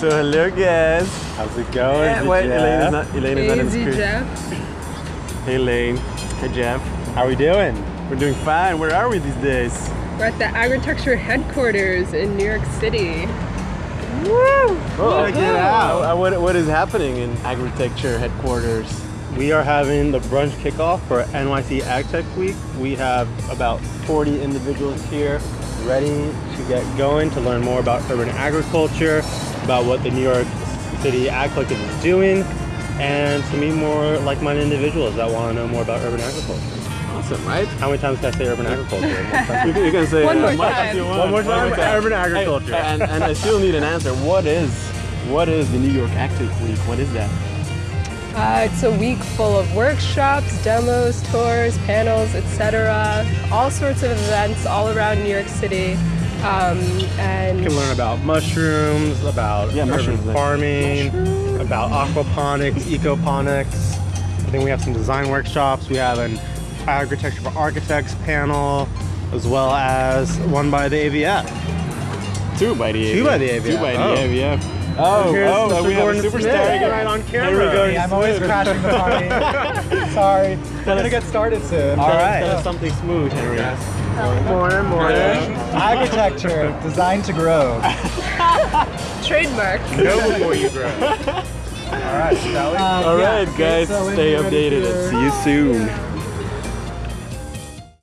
So hello guys. How's it going? Eh, wait, Elaine is not, Elaine is not in the Easy, screen. Jeff. Hey Elaine. Hey Jeff. How are we doing? We're doing fine. Where are we these days? We're at the Agritecture headquarters in New York City. Oh, Check it out. Uh, what, what is happening in Agritecture headquarters? We are having the brunch kickoff for NYC AgTech Week. We have about 40 individuals here ready to get going to learn more about urban agriculture, about what the New York City Ag Collective is doing, and to meet more like-minded individuals that want to know more about urban agriculture. Awesome, right? How many times can I say urban agriculture? You can, you can say One uh, more as much time. as you want. One more time, urban agriculture. Hey, and, and I still need an answer. What is what is the New York AgTech Week? What is that? Uh, it's a week full of workshops, demos, tours, panels, etc. All sorts of events all around New York City. Um, and You can learn about mushrooms, about Yeah, urban mushrooms, like- farming, about aquaponics, ecoponics. I think we have some design workshops. We have an agriculture for architects panel, as well as one by the AVF. Two by the Two AVF. by the AVF. Two by Oh. the AVF. Oh, Here's oh, Mr. we have a Gordon superstar Right on Here we camera. go. I'm always crashing the party. Sorry. I'm gonna get started soon. All right. Tell us something smooth, Henry. Morning, morning. Architecture, designed to grow. trademark. Know before you grow. All right, shall we? All right, guys, so stay updated and see you soon.